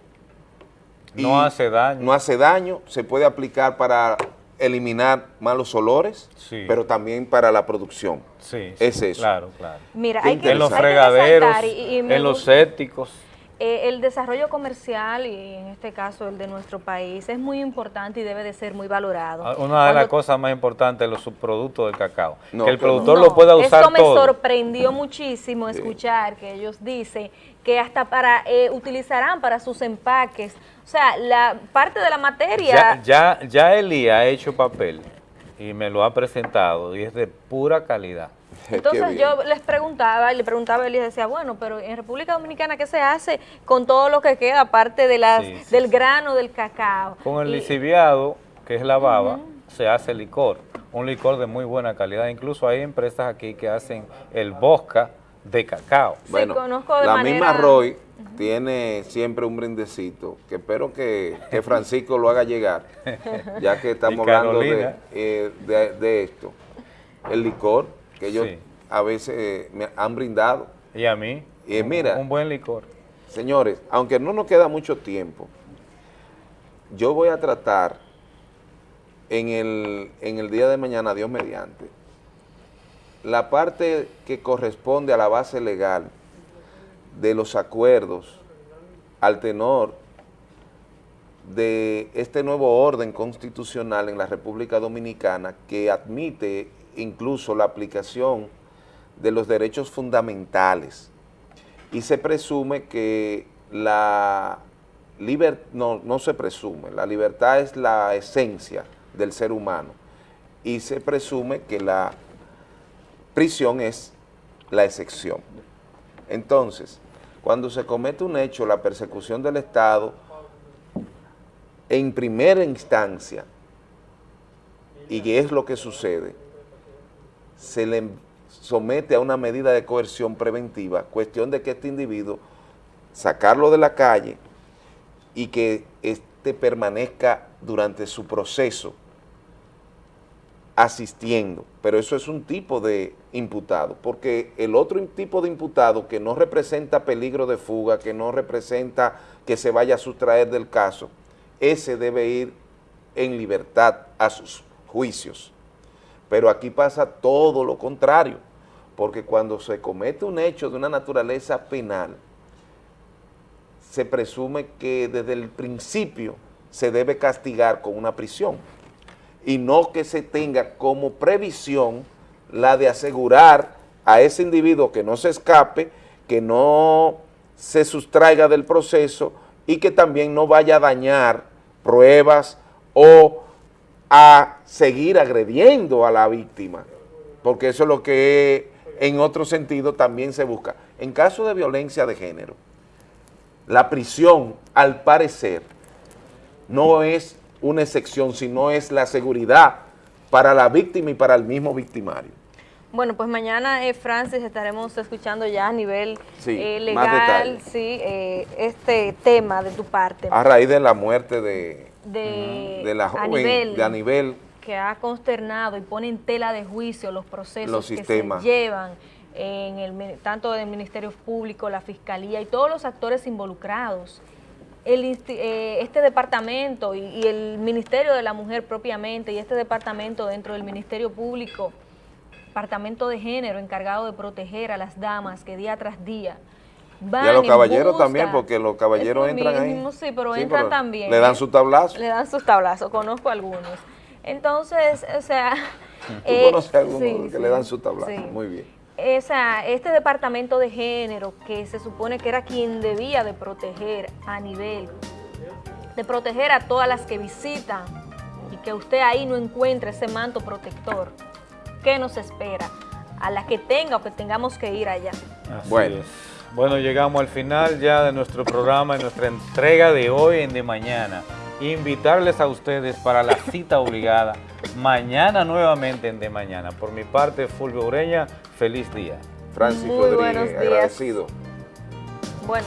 No hace daño. no hace daño, se puede aplicar para eliminar malos olores, Sí. pero también para la producción. Sí, es sí, eso. claro, claro. Mira, hay que, en los hay que fregaderos, y- y en los sépticos. Eh, el desarrollo comercial y en este caso el de nuestro país es muy importante y debe de ser muy valorado. Ah, Una de las cosas más importantes es los subproductos del cacao. No, que el productor No, lo pueda usar Esto me todo. sorprendió muchísimo escuchar que ellos dicen que hasta para eh, utilizarán para sus empaques, o sea, la parte de la materia Ya, ya, ya Eli ha hecho papel y me lo ha presentado y es de pura calidad. Entonces yo les preguntaba, y le preguntaba a él y decía, bueno, pero en República Dominicana, ¿qué se hace con todo lo que queda, aparte de las, Sí, sí, del grano del cacao? Con el Y- liciviado, que es la baba, se hace licor. Un licor de muy buena calidad. Incluso hay empresas aquí que hacen el bosca de cacao. Bueno, conozco de la manera- misma Roy tiene siempre un brindecito, que espero que, que Francisco lo haga llegar, ya que estamos hablando de, eh, de, de esto. El licor, que ellos Sí. a veces me han brindado. Y a mí, un- mira, un buen licor. señores, aunque no nos queda mucho tiempo, yo voy a tratar en el, en el día de mañana, Dios mediante, la parte que corresponde a la base legal de los acuerdos al tenor de este nuevo orden constitucional en la República Dominicana que admite incluso la aplicación de los derechos fundamentales y se presume que la libertad, no, no se presume, la libertad es la esencia del ser humano y se presume que la prisión es la excepción. Entonces, cuando se comete un hecho, la persecución del Estado, en primera instancia, y es lo que sucede, se le somete a una medida de coerción preventiva, cuestión de que este individuo, sacarlo de la calle y que este permanezca durante su proceso asistiendo, pero eso es un tipo de imputado, porque el otro tipo de imputado que no representa peligro de fuga, que no representa que se vaya a sustraer del caso, ese debe ir en libertad a sus juicios. Pero aquí pasa todo lo contrario, porque cuando se comete un hecho de una naturaleza penal, se presume que desde el principio se debe castigar con una prisión y no que se tenga como previsión la de asegurar a ese individuo que no se escape, que no se sustraiga del proceso y que también no vaya a dañar pruebas o a seguir agrediendo a la víctima, porque eso es lo que en otro sentido también se busca. En caso de violencia de género, la prisión, al parecer, no es una excepción, sino es la seguridad para la víctima y para el mismo victimario. Bueno, pues mañana, eh, Francis, estaremos escuchando ya a nivel Sí, eh, legal, sí, eh, este tema de tu parte. A raíz de la muerte de, de, de la joven, de Anibel, que ha consternado y pone en tela de juicio los procesos Los que se llevan en el, tanto del Ministerio Público, la Fiscalía y todos los actores involucrados. El eh, este departamento y, y el Ministerio de la Mujer propiamente y este departamento dentro del Ministerio Público, departamento de género encargado de proteger a las damas que día tras día van y a los caballeros también, porque los caballeros entran ahí. Sí, pero Sí, entran pero también. le dan su tablazo. Le dan sus tablazos, conozco algunos. Entonces, o sea... Tú eh, conoces a algunos sí, que sí, le dan su tablazo. sí. Muy bien. Esa, este departamento de género que se supone que era quien debía de proteger a nivel, de proteger a todas las que visitan y que usted ahí no encuentre ese manto protector, ¿qué nos espera? A la que tenga o que tengamos que ir allá. Así Bueno. es. Bueno, llegamos al final ya de nuestro programa y nuestra entrega de hoy en De Mañana. Invitarles a ustedes para la cita obligada mañana nuevamente en De Mañana. Por mi parte, Fulvio Ureña, feliz día. Francis Muy Rodríguez, agradecido. Bueno.